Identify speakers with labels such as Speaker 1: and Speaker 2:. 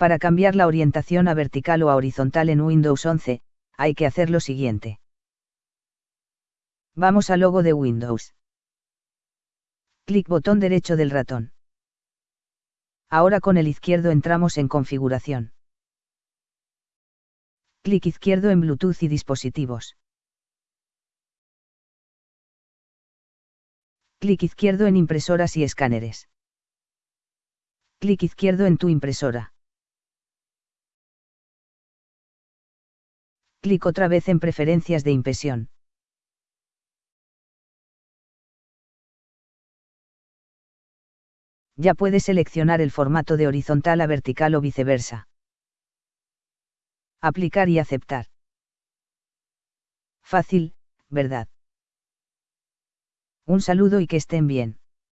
Speaker 1: Para cambiar la orientación a vertical o a horizontal en Windows 11, hay que hacer lo siguiente. Vamos al logo de Windows. Clic botón derecho del ratón. Ahora con el izquierdo entramos en configuración. Clic izquierdo en Bluetooth y dispositivos. Clic izquierdo en impresoras y escáneres. Clic izquierdo en tu impresora. Clic otra vez en Preferencias de impresión. Ya puedes seleccionar el formato de horizontal a vertical o viceversa. Aplicar y aceptar. Fácil, ¿verdad? Un saludo y que estén bien.